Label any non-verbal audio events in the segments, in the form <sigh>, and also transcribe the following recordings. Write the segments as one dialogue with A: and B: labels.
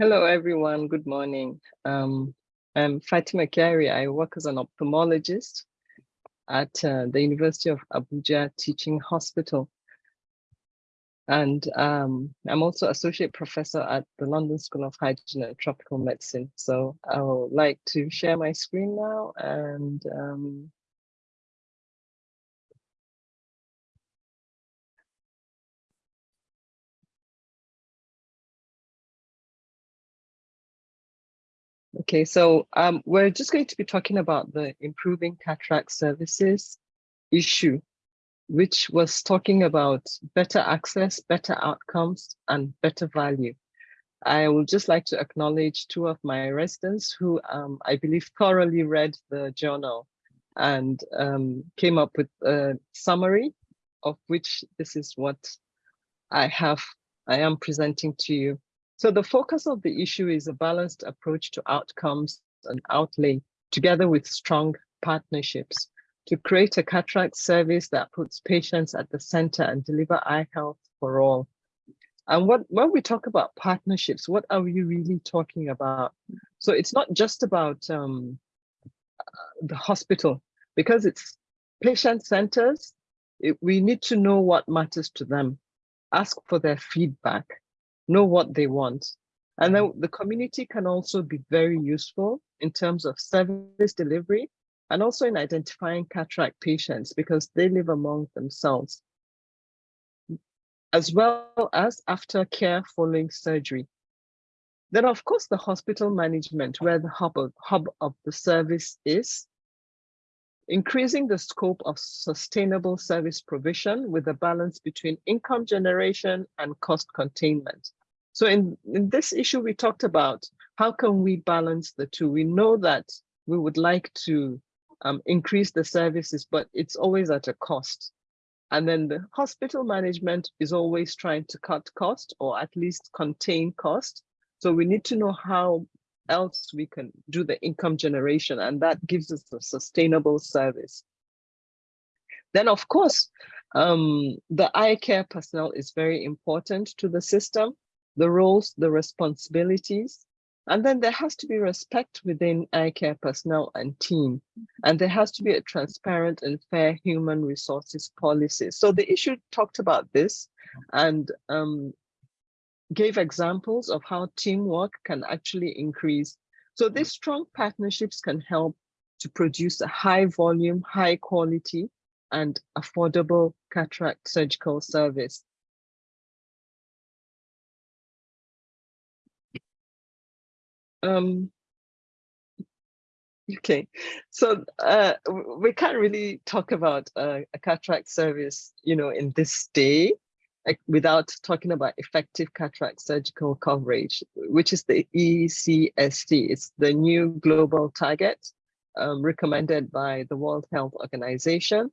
A: Hello, everyone. Good morning. Um, I'm Fatima Kyari. I work as an ophthalmologist at uh, the University of Abuja Teaching Hospital. And um, I'm also associate professor at the London School of Hygiene and Tropical Medicine. So I would like to share my screen now and um, Okay, so um, we're just going to be talking about the improving cataract services issue, which was talking about better access, better outcomes, and better value. I would just like to acknowledge two of my residents who um, I believe thoroughly read the journal and um, came up with a summary of which this is what I have, I am presenting to you. So the focus of the issue is a balanced approach to outcomes and outlay together with strong partnerships to create a cataract service that puts patients at the center and deliver eye health for all. And what when we talk about partnerships, what are we really talking about? So it's not just about um, the hospital, because it's patient centers, it, we need to know what matters to them, ask for their feedback, know what they want. And then mm-hmm. the community can also be very useful in terms of service delivery and also in identifying cataract patients because they live among themselves, as well as aftercare following surgery. Then of course, the hospital management where the hub of, hub of the service is, increasing the scope of sustainable service provision with a balance between income generation and cost containment. So in, in this issue, we talked about how can we balance the two? We know that we would like to um, increase the services, but it's always at a cost. And then the hospital management is always trying to cut cost or at least contain cost. So we need to know how else we can do the income generation and that gives us a sustainable service. Then of course, um, the eye care personnel is very important to the system the roles, the responsibilities, and then there has to be respect within eye care personnel and team. And there has to be a transparent and fair human resources policy. So the issue talked about this and um, gave examples of how teamwork can actually increase. So these strong partnerships can help to produce a high volume, high quality, and affordable cataract surgical service. Um, okay, so uh, we can't really talk about uh, a cataract service, you know, in this day without talking about effective cataract surgical coverage, which is the eCSC. It's the new global target um, recommended by the World Health Organization.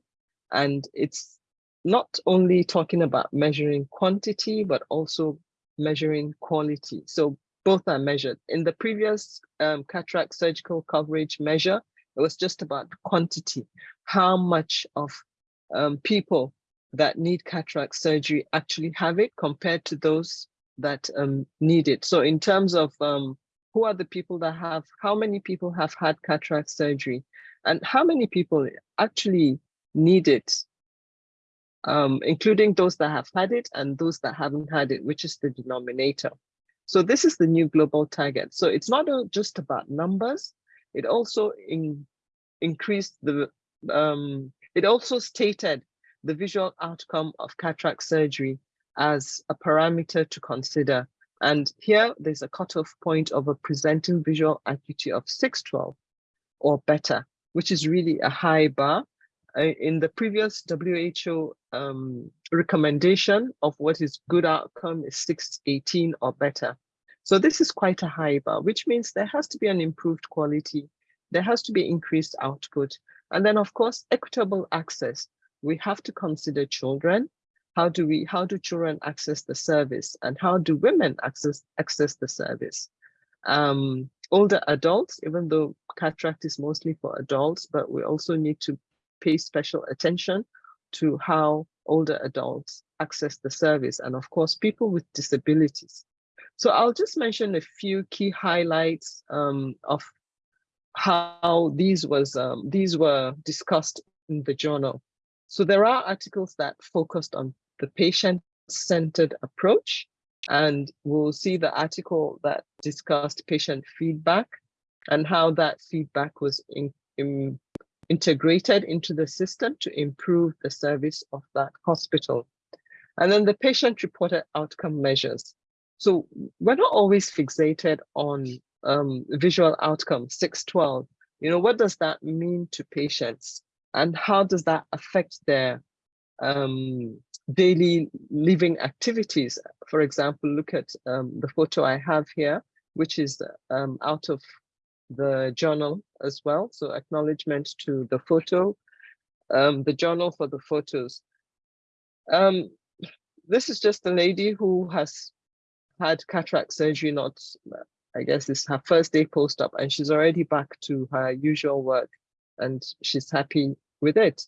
A: And it's not only talking about measuring quantity, but also measuring quality. So both are measured. In the previous um, cataract surgical coverage measure, it was just about quantity, how much of um, people that need cataract surgery actually have it compared to those that um, need it. So in terms of um, who are the people that have, how many people have had cataract surgery and how many people actually need it, um, including those that have had it and those that haven't had it, which is the denominator. So this is the new global target. So it's not just about numbers, it also in, increased the, um, it also stated the visual outcome of cataract surgery as a parameter to consider. And here there's a cutoff point of a presenting visual acuity of 612 or better, which is really a high bar. In the previous WHO um, recommendation of what is good outcome is 618 or better. So this is quite a high bar, which means there has to be an improved quality. There has to be increased output. And then of course, equitable access. We have to consider children. How do we, how do children access the service and how do women access, access the service? Um, older adults, even though cataract is mostly for adults, but we also need to pay special attention to how older adults access the service and of course people with disabilities So I'll just mention a few key highlights um, of how these was um, these were discussed in the journal. So there are articles that focused on the patient-centered approach, and we'll see the article that discussed patient feedback and how that feedback was in, in, integrated into the system to improve the service of that hospital. And then the patient-reported outcome measures. So we're not always fixated on um, visual outcome 612. You know, what does that mean to patients and how does that affect their um, daily living activities? For example, look at um, the photo I have here, which is um, out of the journal as well. So acknowledgement to the photo, um, the journal for the photos. Um, this is just a lady who has had cataract surgery, not, I guess it's her first day post-op and she's already back to her usual work and she's happy with it.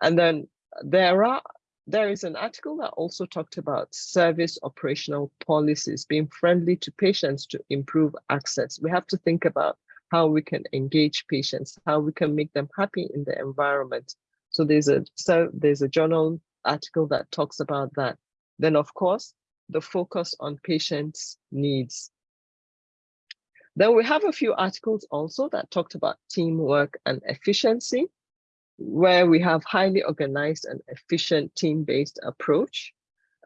A: And then there are there is an article that also talked about service operational policies being friendly to patients to improve access. We have to think about how we can engage patients, how we can make them happy in the environment. So there's a so there's a journal article that talks about that. Then of course, the focus on patients' needs. Then we have a few articles also that talked about teamwork and efficiency, where we have highly organized and efficient team-based approach.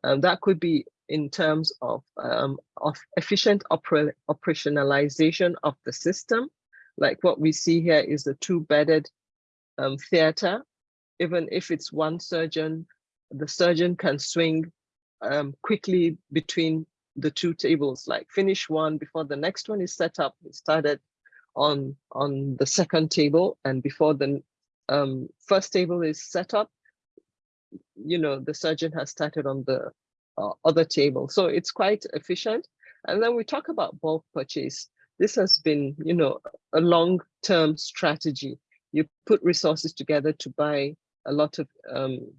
A: Um, that could be in terms of, um, of efficient opera operationalization of the system. Like what we see here is a two-bedded um, theater. Even if it's one surgeon, the surgeon can swing um, quickly between the two tables, like finish one before the next one is set up. We started on, on the second table and before the um, first table is set up, you know, the surgeon has started on the uh, other table. So it's quite efficient. And then we talk about bulk purchase. This has been, you know, a long-term strategy. You put resources together to buy a lot of um,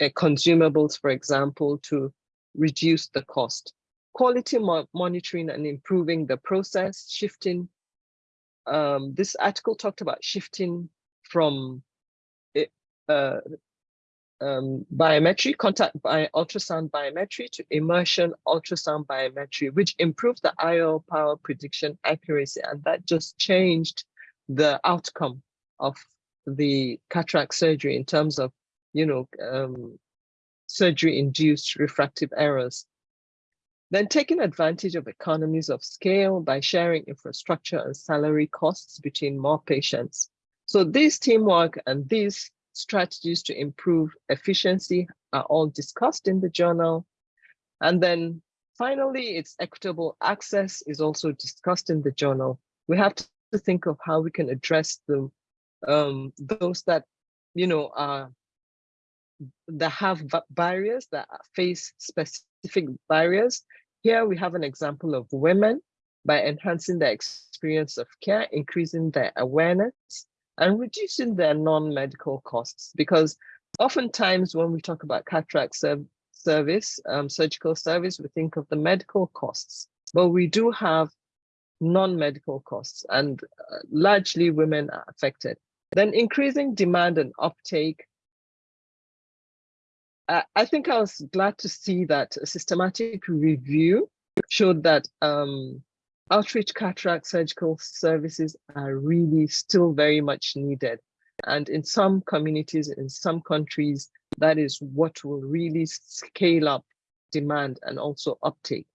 A: uh, consumables, for example, to reduce the cost. Quality mo monitoring and improving the process, shifting. Um, this article talked about shifting from eh, uh, um, biometry, contact by ultrasound biometry to immersion ultrasound biometry, which improved the IO power prediction accuracy. And that just changed the outcome of the cataract surgery in terms of you know, um, surgery-induced refractive errors. Then taking advantage of economies of scale by sharing infrastructure and salary costs between more patients. So this teamwork and these strategies to improve efficiency are all discussed in the journal. And then finally, its equitable access is also discussed in the journal. We have to think of how we can address the um, those that you know are that have barriers, that face specific barriers. Here we have an example of women by enhancing their experience of care, increasing their awareness, and reducing their non-medical costs. Because oftentimes when we talk about cataract serv service, um, surgical service, we think of the medical costs, but we do have non-medical costs and uh, largely women are affected. Then increasing demand and uptake I think I was glad to see that a systematic review showed that um, outreach cataract surgical services are really still very much needed. And in some communities, in some countries, that is what will really scale up demand and also uptake.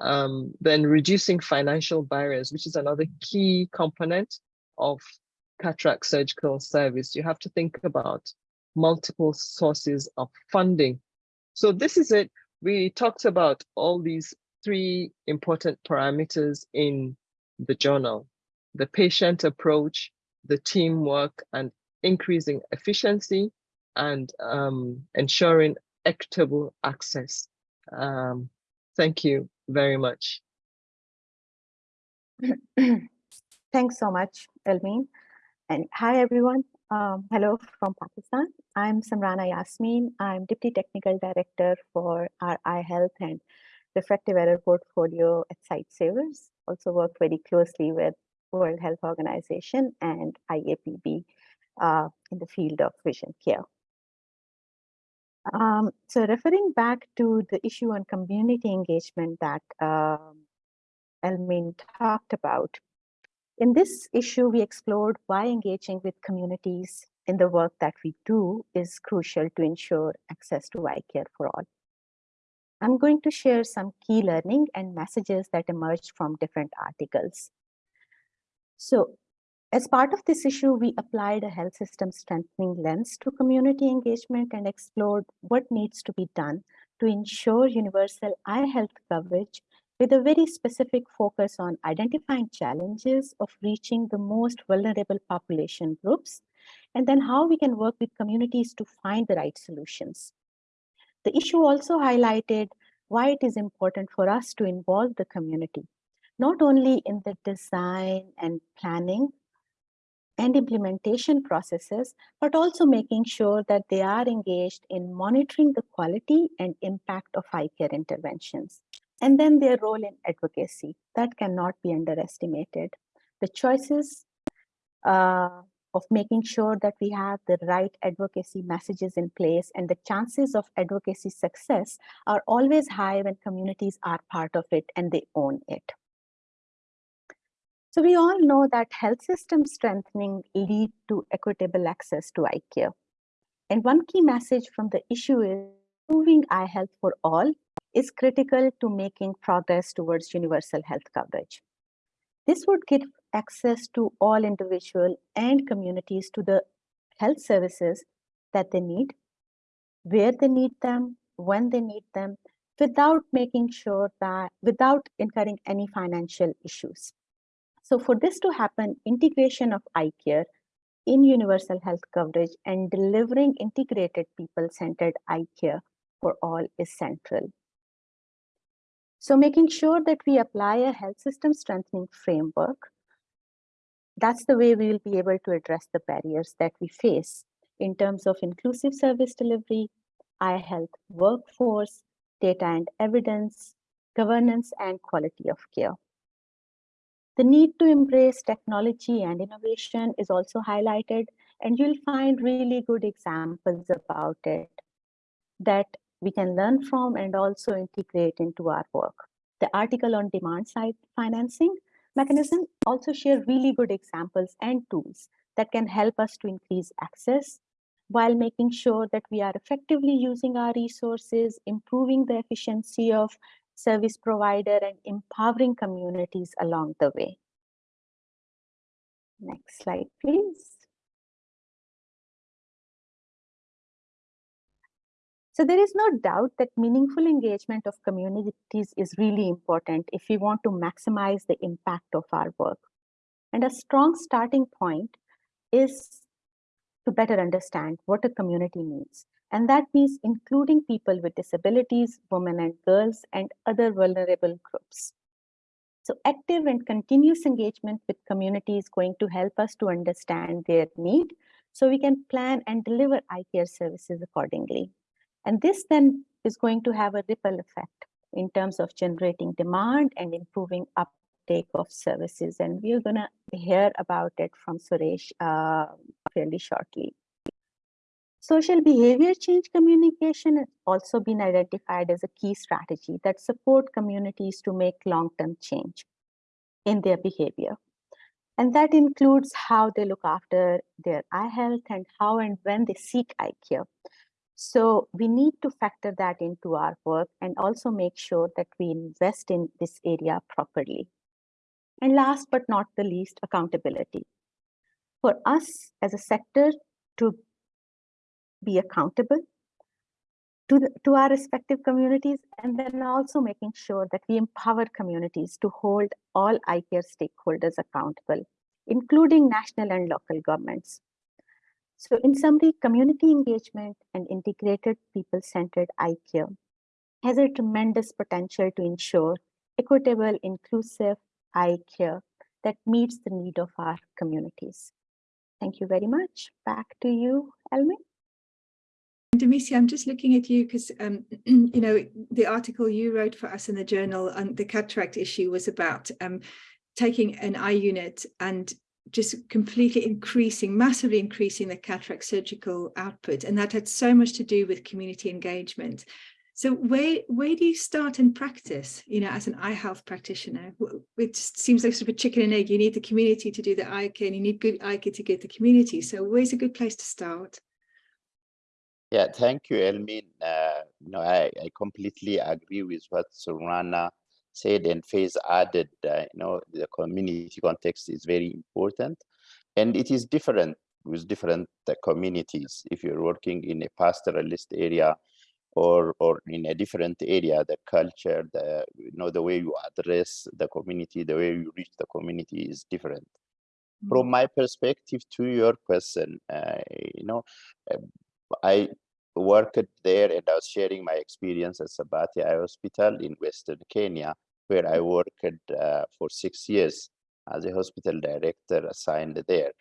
A: Um, then reducing financial barriers, which is another key component of cataract surgical service. You have to think about multiple sources of funding. So this is it. We talked about all these three important parameters in the journal, the patient approach, the teamwork and increasing efficiency and um, ensuring equitable access. Um, thank you very much. <clears throat>
B: Thanks so much, Elmien. And hi, everyone. Um, hello from Pakistan. I'm Samrana Yasmin. I'm Deputy Technical Director for eye health and refractive error portfolio at Sightsavers, also work very closely with World Health Organization and IAPB uh, in the field of vision care. Um, so referring back to the issue on community engagement that um, Elmien talked about, in this issue, we explored why engaging with communities in the work that we do is crucial to ensure access to eye care for all. I'm going to share some key learning and messages that emerged from different articles. So as part of this issue, we applied a health system strengthening lens to community engagement and explored what needs to be done to ensure universal eye health coverage with a very specific focus on identifying challenges of reaching the most vulnerable population groups, and then how we can work with communities to find the right solutions. The issue also highlighted why it is important for us to involve the community, not only in the design and planning and implementation processes, but also making sure that they are engaged in monitoring the quality and impact of eye care interventions. And then their role in advocacy, that cannot be underestimated. The choices uh, of making sure that we have the right advocacy messages in place and the chances of advocacy success are always high when communities are part of it and they own it. So we all know that health system strengthening lead to equitable access to eye care. And one key message from the issue is improving eye health for all is critical to making progress towards universal health coverage. This would give access to all individual and communities to the health services that they need, where they need them, when they need them, without making sure that, without incurring any financial issues. So for this to happen, integration of eye care in universal health coverage and delivering integrated people-centered eye care for all is central. So making sure that we apply a health system strengthening framework, that's the way we will be able to address the barriers that we face in terms of inclusive service delivery, eye health workforce, data and evidence, governance and quality of care. The need to embrace technology and innovation is also highlighted, and you'll find really good examples about it that we can learn from and also integrate into our work. The article on demand side financing mechanism also share really good examples and tools that can help us to increase access while making sure that we are effectively using our resources, improving the efficiency of service provider and empowering communities along the way. Next slide, please. So there is no doubt that meaningful engagement of communities is really important if we want to maximize the impact of our work. And a strong starting point is to better understand what a community needs and that means including people with disabilities, women and girls, and other vulnerable groups. So active and continuous engagement with community is going to help us to understand their need so we can plan and deliver eye care services accordingly. And this then is going to have a ripple effect in terms of generating demand and improving uptake of services. And we're going to hear about it from Suresh uh, fairly shortly. Social behavior change communication has also been identified as a key strategy that support communities to make long-term change in their behavior. And that includes how they look after their eye health and how and when they seek eye care. So we need to factor that into our work and also make sure that we invest in this area properly. And last but not the least, accountability. For us as a sector to be accountable to, the, to our respective communities and then also making sure that we empower communities to hold all eye care stakeholders accountable, including national and local governments. So in summary, community engagement and integrated people-centered eye care has a tremendous potential to ensure equitable, inclusive eye care that meets the need of our communities. Thank you very much. Back to you, Elmien.
C: Demisi, I'm just looking at you because, um, <clears throat> you know, the article you wrote for us in the journal on the cataract issue was about um, taking an eye unit and just completely increasing, massively increasing the cataract surgical output. And that had so much to do with community engagement. So where, where do you start in practice, you know, as an eye health practitioner? It seems like sort of a chicken and egg. You need the community to do the eye care and you need good eye care to get the community. So where's a good place to start?
D: Yeah, thank you, Elmien. Uh, no, I, I completely agree with what Samrana said and Faiz added. Uh, you know, the community context is very important, and it is different with different uh, communities. If you're working in a pastoralist area, or or in a different area, the culture, the you know the way you address the community, the way you reach the community is different. Mm. From my perspective, to your question, uh, you know, uh, I worked there and I was sharing my experience at Sabatia Eye Hospital in Western Kenya, where I worked uh, for six years as a hospital director assigned there.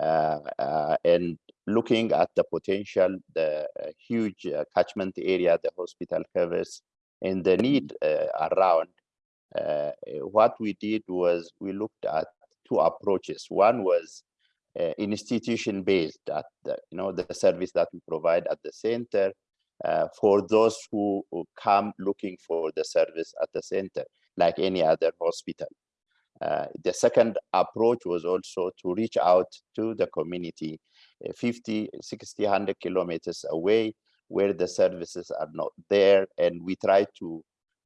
D: Uh, uh, and looking at the potential, the uh, huge uh, catchment area the hospital covers and the need uh, around, what we did was we looked at two approaches. One was uh, institution based at the, you know the service that we provide at the center uh, for those who, who, come looking for the service at the center like any other hospital. Uh, the second approach was also to reach out to the community uh, 50 60 100 kilometers away where the services are not there and we try to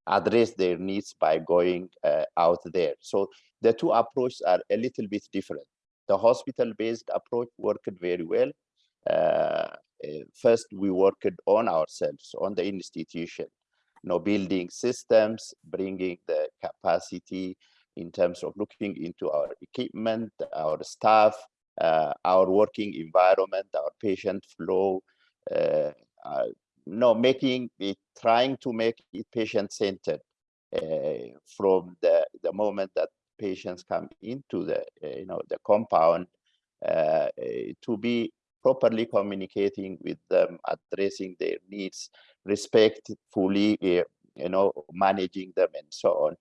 D: address their needs by going uh, out there. So the two approaches are a little bit different the hospital-based approach worked very well. Uh, uh, first, we worked on ourselves, on the institution, you know, building systems, bringing the capacity in terms of looking into our equipment, our staff, uh, our working environment, our patient flow, uh, uh, no, making it, trying to make it patient-centered uh, from the, the moment that patients come into the uh, you know the compound uh, to be properly communicating with them, addressing their needs, respectfully, uh, you know, managing them and so on,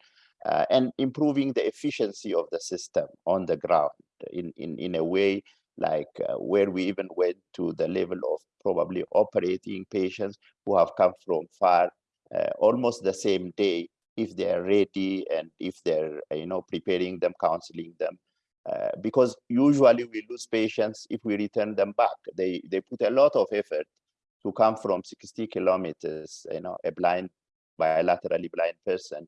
D: uh, and improving the efficiency of the system on the ground in, in, in a way like uh, where we even went to the level of probably operating patients who have come from far uh, almost the same day if they're ready and if they're you know preparing them counseling them. Uh, because usually we lose patients if we return them back. They they put a lot of effort to come from 60 kilometers you know a blind bilaterally blind person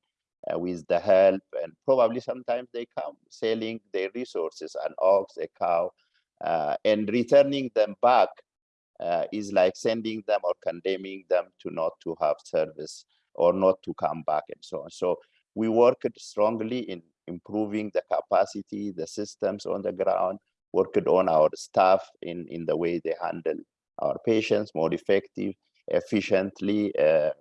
D: uh, with the help and probably sometimes they come selling their resources an ox a cow uh, and returning them back uh, is like sending them or condemning them to not to have service or not to come back and so on. So we worked strongly in improving the capacity, the systems on the ground, worked on our staff in, in the way they handle our patients more effective, efficiently, uh,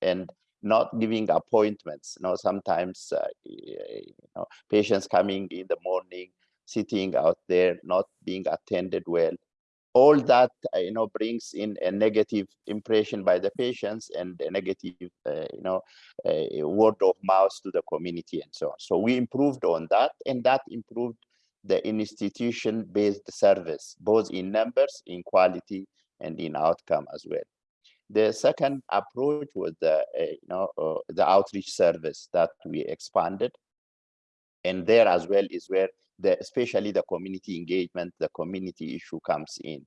D: and not giving appointments. You know, sometimes uh, you know, patients coming in the morning, sitting out there, not being attended well, all that uh, you know brings in a negative impression by the patients and a negative uh, you know uh, word of mouth to the community and so on. So we improved on that and that improved the institution based service both in numbers in quality and in outcome as well. The second approach was the uh, you know uh, the outreach service that we expanded. And there as well is where the, especially the community engagement, the community issue comes in.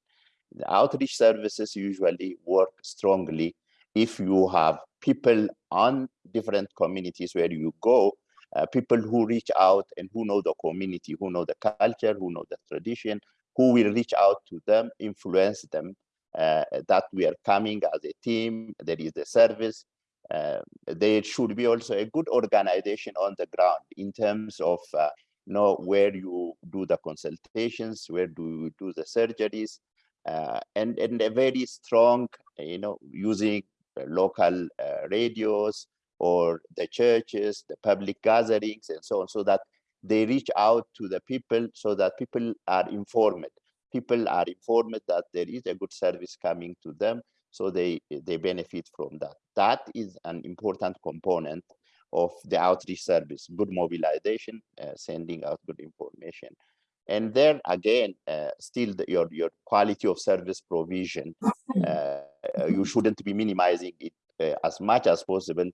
D: The outreach services usually work strongly if you have people on different communities where you go, uh, people who reach out and who know the community, who know the culture, who know the tradition, who will reach out to them, influence them, uh, that we are coming as a team, there is a service. Uh, there should be also a good organization on the ground in terms of uh, know where you do the consultations, where do you do the surgeries, uh, and, and a very strong, you know, using local uh, radios or the churches, the public gatherings, and so on, so that they reach out to the people so that people are informed. People are informed that there is a good service coming to them so they they benefit from that. That is an important component of the outreach service, good mobilization, uh, sending out good information. And then again, uh, still the, your, your quality of service provision, uh, you shouldn't be minimizing it as much as possible,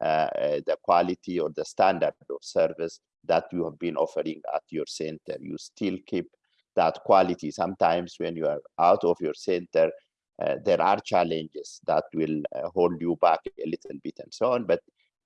D: the quality or the standard of service that you have been offering at your center. You still keep that quality. Sometimes when you are out of your center, uh, there are challenges that will uh, hold you back a little bit and so on, but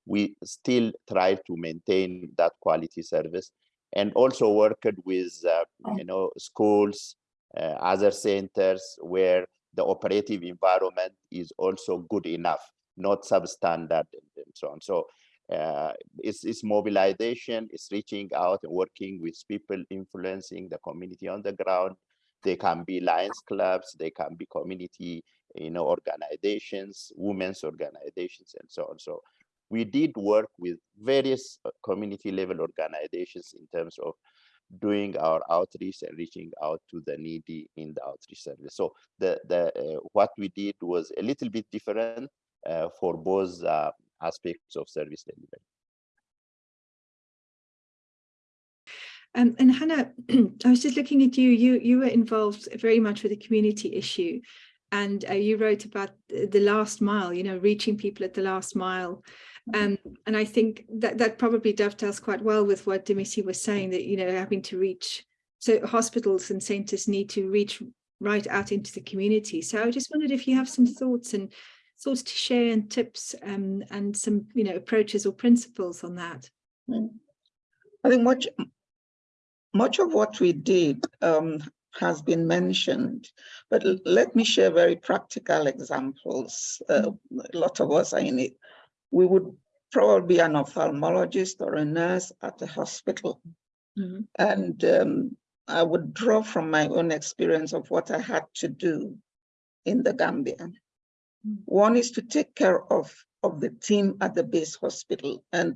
D: we still try to maintain that quality service and also worked with, uh, you know, schools, uh, other centers where the operative environment is also good enough, not substandard and, so on. So uh, it's, it's mobilization, it's reaching out and working with people influencing the community on the ground. They can be Lions clubs, they can be community, you know, organizations, women's organizations, and so on. So we did work with various uh, community level organizations in terms of doing our outreach and reaching out to the needy in the outreach service. So the the uh, what we did was a little bit different uh, for both uh, aspects of service delivery.
C: Um, and Hannah, <clears throat> I was just looking at you. You you were involved very much with the community issue, and uh, you wrote about the last mile. You know, reaching people at the last mile. Um, and I think that that probably dovetails quite well with what Dimisi was saying that, you know, having to reach, so hospitals and centers need to reach right out into the community. So I just wondered if you have some thoughts and thoughts to share and tips um, and some, you know, approaches or principles on that.
E: Mm. I think much, much of what we did um, has been mentioned, but let me share very practical examples. Uh, a lot of us are in it we would probably be an ophthalmologist or a nurse at a hospital. Mm -hmm. And um, I would draw from my own experience of what I had to do in the Gambia. Mm -hmm. One is to take care of, of the team at the base hospital. And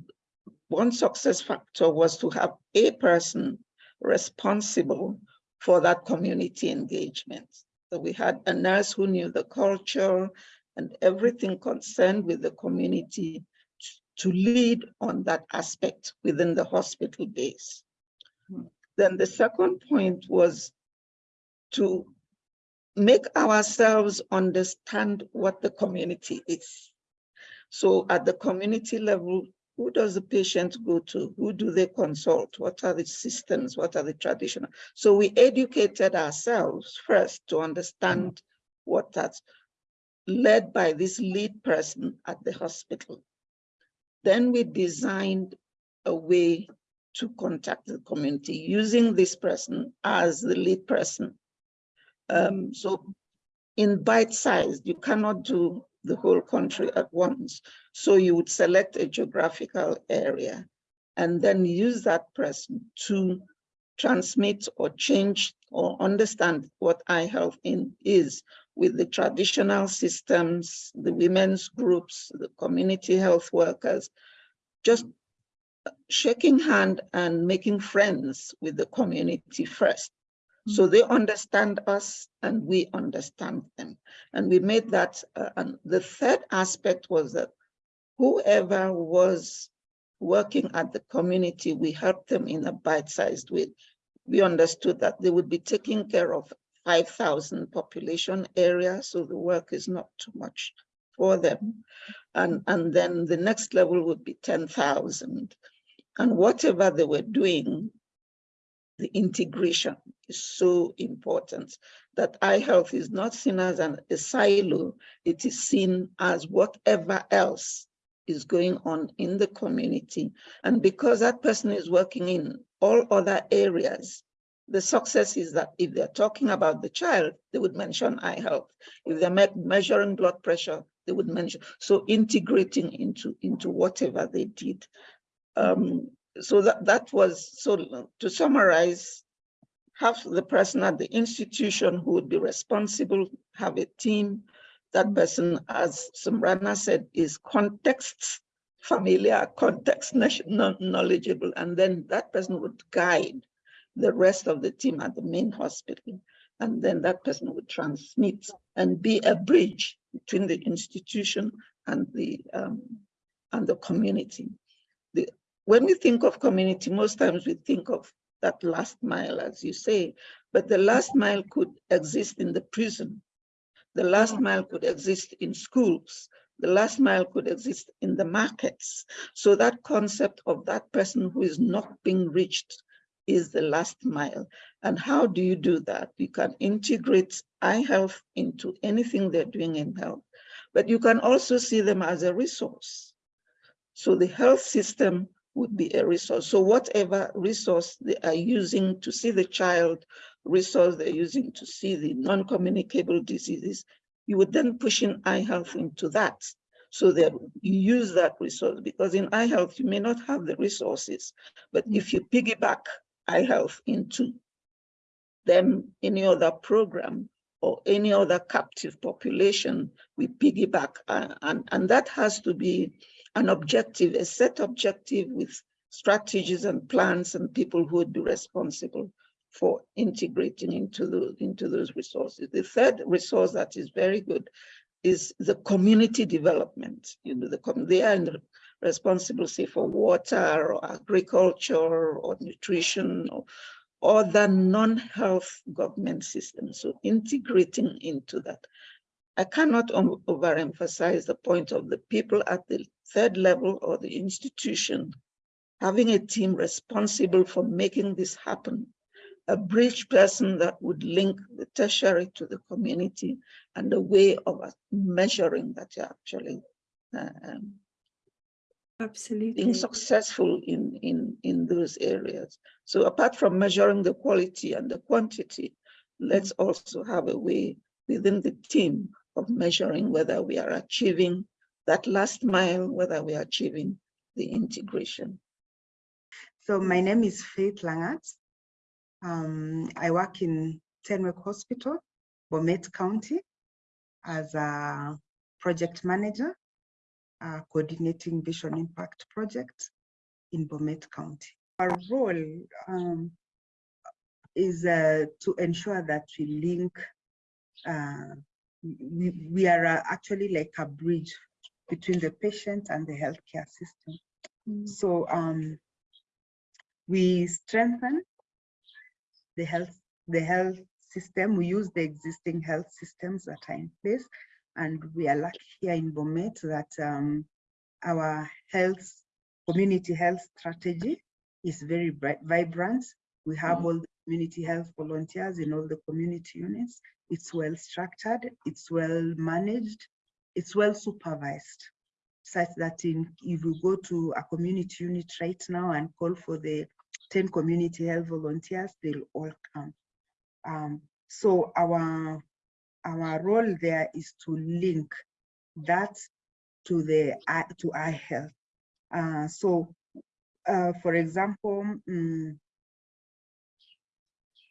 E: one success factor was to have a person responsible for that community engagement. So we had a nurse who knew the culture, and everything concerned with the community to lead on that aspect within the hospital base. Hmm. Then the second point was to make ourselves understand what the community is. So at the community level, who does the patient go to? Who do they consult? What are the systems? What are the traditional? So we educated ourselves first to understand what that's led by this lead person at the hospital. Then we designed a way to contact the community using this person as the lead person. Um, so in bite size, you cannot do the whole country at once. So you would select a geographical area and then use that person to transmit or change or understand what eye health in is with the traditional systems, the women's groups, the community health workers, just shaking hand and making friends with the community first. So they understand us and we understand them. And we made that, uh, and the third aspect was that whoever was working at the community, we helped them in a bite-sized way. We understood that they would be taking care of 5,000 population area, so the work is not too much for them. And, and then the next level would be 10,000. And whatever they were doing, the integration is so important that eye health is not seen as an, a silo, it is seen as whatever else is going on in the community. And because that person is working in all other areas, the success is that if they're talking about the child, they would mention eye health. If they're me measuring blood pressure, they would mention. So integrating into, into whatever they did. Um, so that, that was, so to summarize, have the person at the institution who would be responsible, have a team. That person, as Samrana said, is context familiar, context knowledgeable, and then that person would guide the rest of the team at the main hospital. and then that person would transmit and be a bridge between the institution and the um, and the community. The, when we think of community, most times we think of that last mile, as you say, but the last mile could exist in the prison. The last mile could exist in schools. The last mile could exist in the markets. So that concept of that person who is not being reached is the last mile. And how do you do that? You can integrate eye health into anything they're doing in health, but you can also see them as a resource. So the health system would be a resource. So whatever resource they are using to see the child, resource they're using to see the non-communicable diseases, you would then push in eye health into that so that you use that resource because in eye health, you may not have the resources, but if you piggyback eye health into them, any other program or any other captive population, we piggyback uh, and, and that has to be an objective, a set objective with strategies and plans and people who would be responsible for integrating into those, into those resources. The third resource that is very good is the community development. You know, the they are responsible, say, for water or agriculture or nutrition or other non-health government systems. So integrating into that. I cannot overemphasize the point of the people at the third level or the institution having a team responsible for making this happen a bridge person that would link the tertiary to the community and a way of measuring that you're actually uh, um,
C: absolutely.
E: being successful in in in those areas. So apart from measuring the quality and the quantity let's also have a way within the team of measuring whether we are achieving that last mile whether we are achieving the integration.
F: So my name is faith langat. Um, I work in Tenwek Hospital, Bomet County, as a project manager, uh, coordinating Vision Impact project in Bomet County. Our role um, is uh, to ensure that we link, uh, we, we are uh, actually like a bridge between the patient and the healthcare system. Mm. So um, we strengthen the health the health system. We use the existing health systems that are in place, and we are lucky here in Bomet that um, our health community health strategy is very bright, vibrant. We have mm. all the community health volunteers in all the community units. It's well structured, it's well managed, it's well supervised such that in, if you go to a community unit right now and call for the 10 community health volunteers, they'll all come. Um, so our, our role there is to link that to the to eye health. Uh, so, uh, for example, um,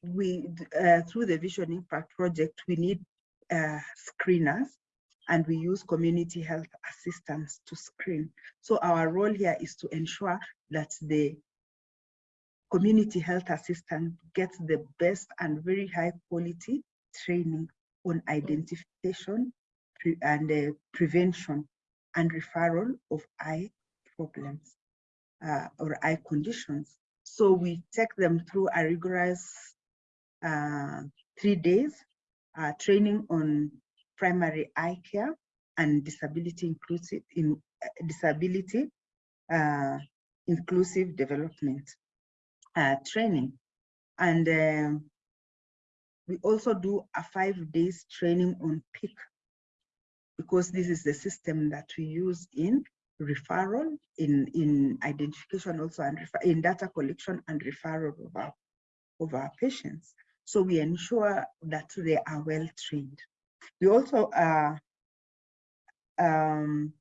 F: we uh, through the Vision Impact project, we need uh, screeners and we use community health assistants to screen. So our role here is to ensure that the community health assistant gets the best and very high quality training on identification and uh, prevention and referral of eye problems uh, or eye conditions. So we take them through a rigorous uh, three days uh, training on primary eye care and disability inclusive in uh, disability uh, inclusive development training. And um, we also do a five days training on Peek because this is the system that we use in referral, in, in identification also, and in data collection and referral of our, of our patients. So we ensure that they are well trained. We also uh, um,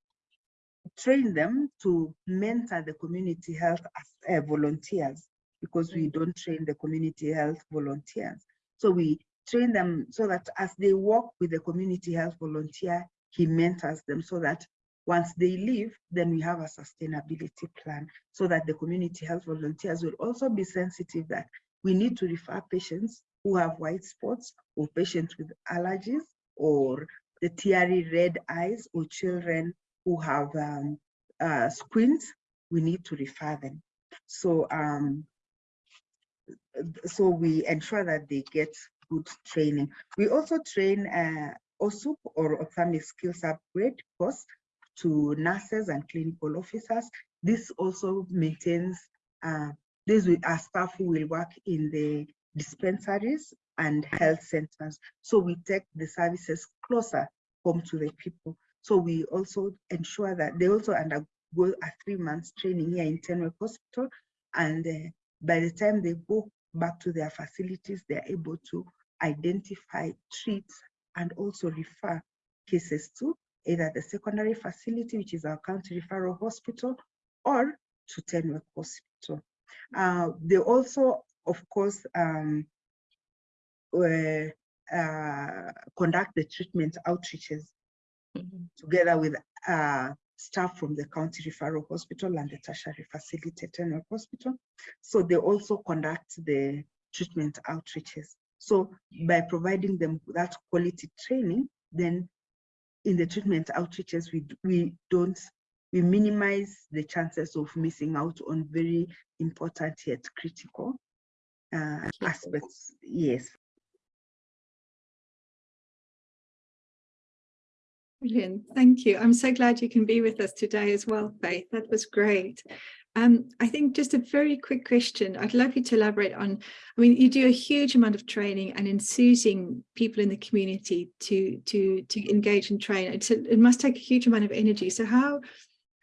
F: train them to mentor the community health uh, volunteers because we don't train the community health volunteers. So we train them so that as they work with the community health volunteer, he mentors them so that once they leave, then we have a sustainability plan so that the community health volunteers will also be sensitive that we need to refer patients who have white spots or patients with allergies or the teary red eyes or children who have um, uh, squints, we need to refer them. So, um, so we ensure that they get good training. We also train uh, OSUP or ophthalmic skills upgrade course to nurses and clinical officers. This also maintains, uh, this will, our staff who will work in the dispensaries and health centers. So we take the services closer home to the people. So we also ensure that they also undergo a three months training here in Tenwek Hospital. And uh, by the time they go back to their facilities, they're able to identify, treat, and also refer cases to either the secondary facility, which is our county referral hospital, or to Tenwek Hospital. Uh, they also, of course, um, uh, uh, conduct the treatment outreaches together with uh, staff from the county referral hospital and the tertiary facility Tenwek Hospital. So they also conduct the treatment outreaches. So by providing them that quality training, then in the treatment outreaches, we, we don't, we minimize the chances of missing out on very important yet critical uh, aspects. Yes.
C: Brilliant. Thank you. I'm so glad you can be with us today as well, Faith. That was great. Um, I think just a very quick question. I'd love you to elaborate on, I mean, you do a huge amount of training and enthusing people in the community to to to engage and train. It's a, it must take a huge amount of energy. So how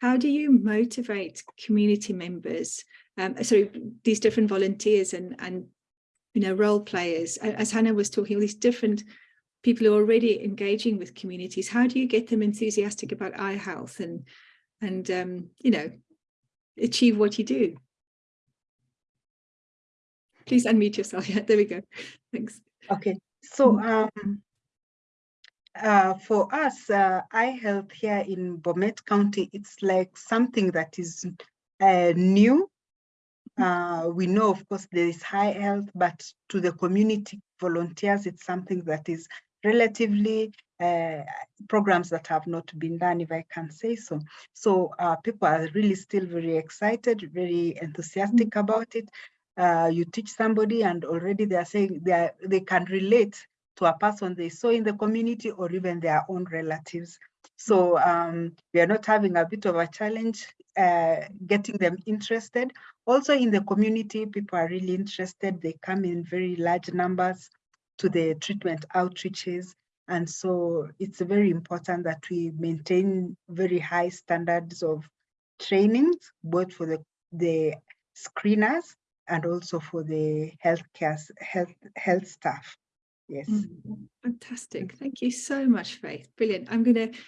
C: how do you motivate community members, um, sorry, these different volunteers and and you know role players? As Hannah was talking, all these different people who are already engaging with communities. How do you get them enthusiastic about eye health and and um, you know achieve what you do. Please unmute yourself. <laughs> Yeah, there we go. Thanks.
F: Okay, so um, uh, for us, uh, eye health here in Bomet County, it's like something that is uh, new. Uh, we know, of course, there is high health, but to the community volunteers, it's something that is relatively uh, programs that have not been done, if I can say so. So uh, people are really still very excited, very enthusiastic about it. Uh, you teach somebody and already they are saying they, are, they can relate to a person they saw in the community or even their own relatives. So um, we are not having a bit of a challenge uh, getting them interested. Also in the community, people are really interested. They come in very large numbers to the treatment outreaches. And so it's very important that we maintain very high standards of trainings, both for the, the screeners and also for the healthcare health health staff. Yes.
C: Mm, fantastic. Thank you so much, Faith. Brilliant. I'm going to